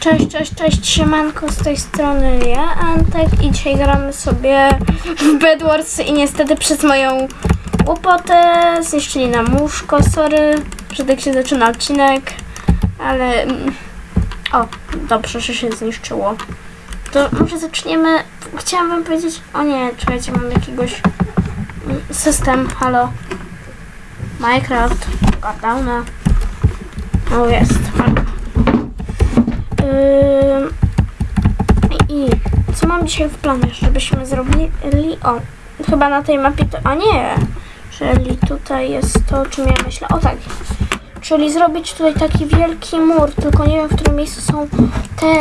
Cześć, cześć, cześć, siemanko, z tej strony ja, Antek i dzisiaj gramy sobie w Bedwars i niestety przez moją głupotę zniszczyli nam łóżko, sorry, że tak się zaczyna odcinek, ale... mm, O, dobrze, że się zniszczyło. To może zaczniemy, chciałam wam powiedzieć, o nie, czekajcie, mam jakiegoś mm, system, halo. Minecraft, Gardowna. O, jest, Ym, I co mam dzisiaj w planie, żebyśmy zrobili? O, chyba na tej mapie to. A nie! Czyli tutaj jest to, o czym ja myślę. O tak. Czyli zrobić tutaj taki wielki mur, tylko nie wiem w którym miejscu są te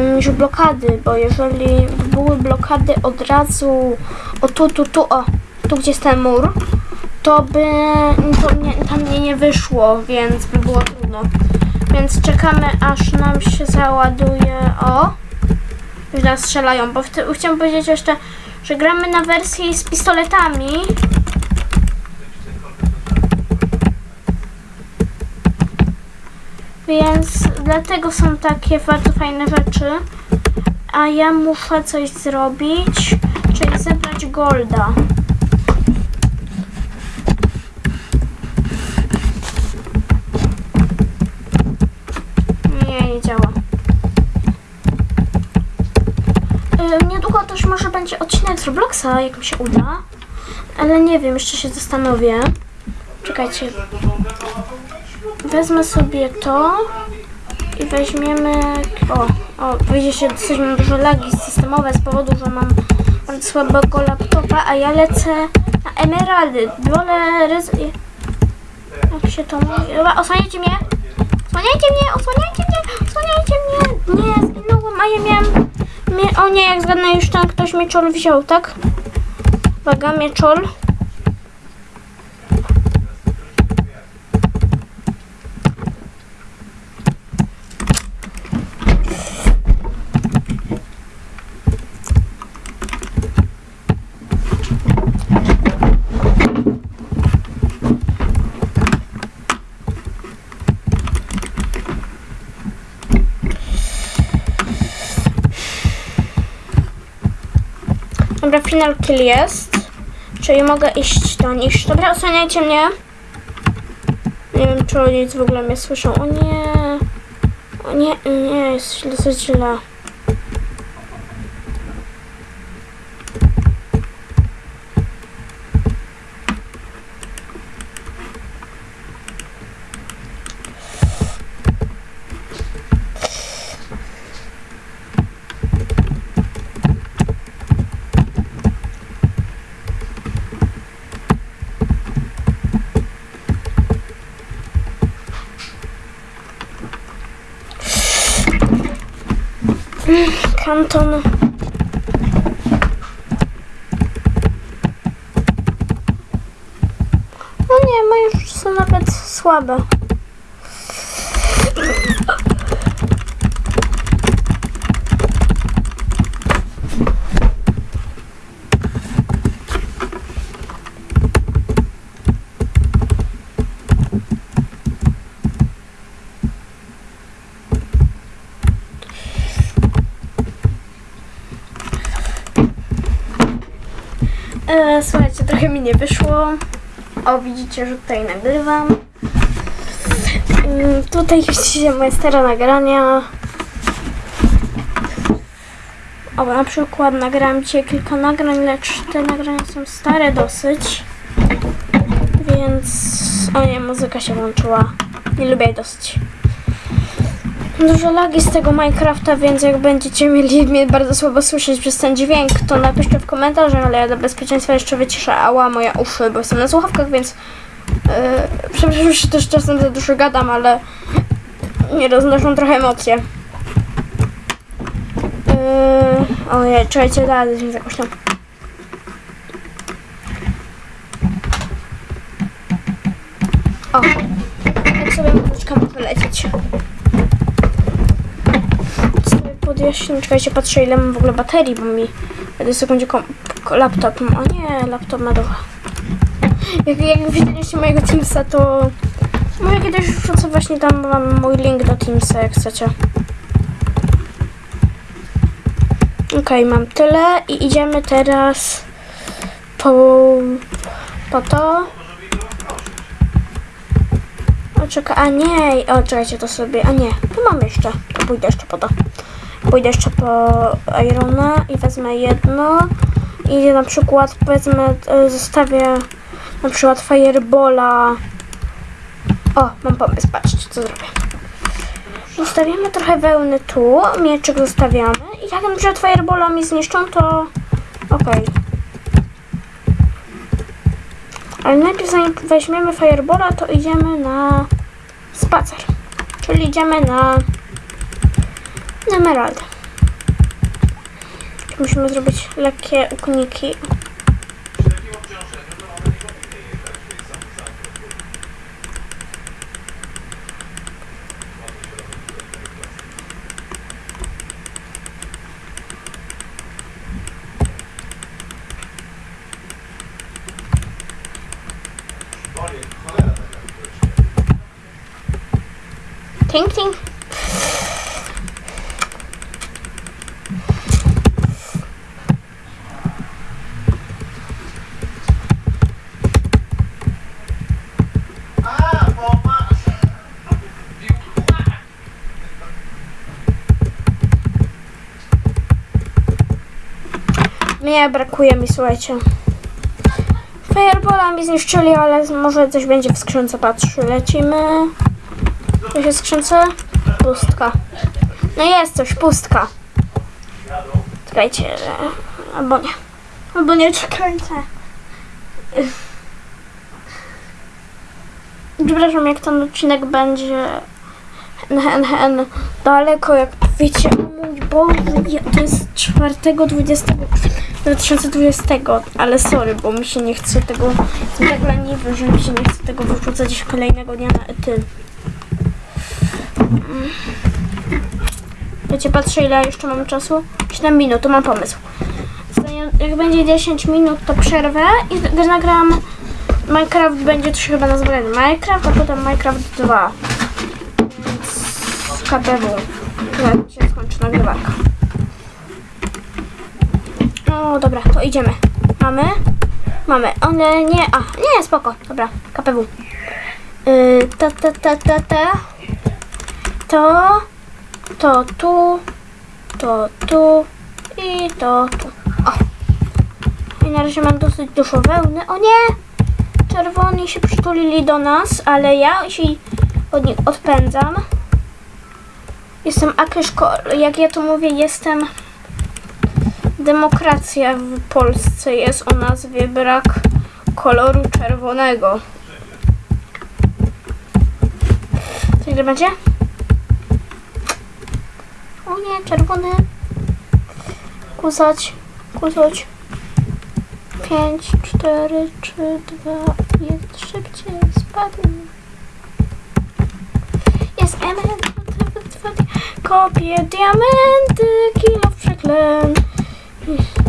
ym, już blokady, bo jeżeli były blokady od razu o tu, tu, tu, o, tu gdzie jest ten mur, to by to tam mnie nie wyszło, więc by było trudno. Więc czekamy aż nam się załaduje. O! Już nas strzelają, bo chci- chciałam powiedzieć jeszcze, że gramy na wersji z pistoletami. Więc dlatego są takie bardzo fajne rzeczy. A ja muszę coś zrobić, czyli zebrać golda. Nie, nie działa. Ym, Niedługo też może będzie odcinek z Robloxa, jak mi się uda. Ale nie wiem, jeszcze się zastanowię. Czekajcie. Wezmę sobie to i weźmiemy... O, o, wyjdzie się dosyć mam dużo lagi systemowe z powodu, że mam bardzo słabego laptopa, a ja lecę na emeraldy. Wolę... Rez... Jak się to mówi? Osłaniajcie mnie! Osłaniajcie mnie, osłaniajcie mnie, osłaniajcie mnie. Nie, zginąłem, a ja miałem... O nie, jak zgadnę już ten ktoś mieczol wziął, tak? Uwaga, mieczol. Dobra, final kill jest. Czyli mogę iść do nich. Dobra, osłaniajcie mnie. Nie wiem, czy oni w ogóle mnie słyszą. O nie. O nie, nie, jest dosyć źle. Kanton. No nie, moje już są nawet słabe. E, słuchajcie, trochę mi nie wyszło. O, widzicie, że tutaj nagrywam. Mm, tutaj widzicie moje stare nagrania. O, na przykład nagrałam dzisiaj kilka nagrań, lecz te nagrania są stare dosyć. Więc... O nie, muzyka się włączyła. Nie lubię jej dosyć. Dużo lagi z tego Minecrafta, więc jak będziecie mieli mnie bardzo słabo słyszeć przez ten dźwięk, to napiszcie w komentarzach, ale ja dla bezpieczeństwa jeszcze wyciszę ała moje uszy, bo jestem na słuchawkach, więc yy, przepraszam, że też czasem za dużo gadam, ale nie roznoszą trochę emocje. Yy, ojej, czekajcie, dalej się jakoś tam. O, tak sobie muzyczka może lecieć sobie podjaśnię. Czekajcie, patrzę ile mam w ogóle baterii, bo mi w sekundzie laptop. O nie, laptop ma dużo. Jak, jak widzieliście mojego Teamsa, to może kiedyś wrzucę właśnie tam mam mój link do Teamsa, jak chcecie. Okej, mam tyle i idziemy teraz po, po to. O, czekaj, a nie, o, czekajcie, to sobie, a nie, tu mam jeszcze, to pójdę jeszcze po to. Pójdę jeszcze po Irona i wezmę jedno i na przykład wezmę, e, zostawię na przykład Firebola. O, mam pomysł, patrzcie, co zrobię. Zostawiamy trochę wełny tu, mieczyk zostawiamy i jak na przykład Firebola mi zniszczą, to okej. Ale najpierw zanim weźmiemy Firebola, to idziemy na spacer. Czyli idziemy na na. Musimy zrobić lekkie ukuniki. Ting, ting. A, bo ma... Mnie brakuje mi, słuchajcie. Firebola mi zniszczyli, ale może coś będzie w skrzynce. Patrz, lecimy. Jest w skrzynce? Pustka. No jest coś, pustka. Czekajcie, albo nie. Albo nie, czekajcie. Przepraszam, jak ten odcinek będzie hen, hen, daleko, jak wiecie, mój Boże, to jest 4.20 2020, ale sorry, bo mi się nie chce tego, jestem tak leniwy, że mi się nie chce tego wyrzucać kolejnego dnia na ety. Mm. Wiecie, patrzę ile jeszcze mam czasu? 7 minut, to mam pomysł. Jak będzie 10 minut, to przerwę i nagram Minecraft będzie to się chyba nazywa Minecraft, a potem Minecraft 2. Więc KBW. Jak się skończy nagrywanka. No dobra, to idziemy. Mamy? Mamy. One nie. A, nie, spoko. Dobra, KPW. Yy, ta, ta, ta, ta, ta. To. To tu. To tu. I to tu. O. I na razie mam dosyć dużo wełny. O nie! Czerwoni się przytulili do nas, ale ja się od nich odpędzam. Jestem Akyszko, jak ja to mówię, jestem demokracja w Polsce jest o nazwie brak koloru czerwonego. Co ile będzie? O nie, czerwony. Kusać, kusać. 5, 4, 3, 2, 1, szybciej, spadł. Jest element, kopię diamenty, kilo przeklęt. Mm-hmm.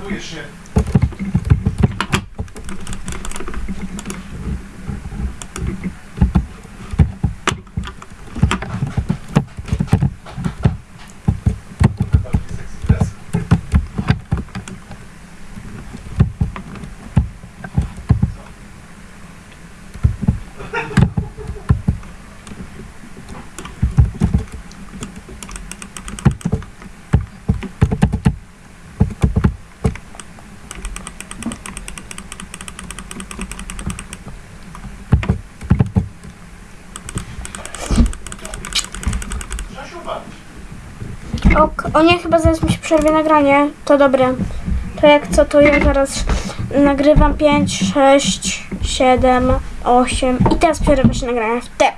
Potrzebujesz się. Ok, o nie, chyba zaraz mi się przerwie nagranie. To dobre. To jak co, to ja zaraz nagrywam 5, 6, 7, 8 i teraz przerwę się nagranie w te.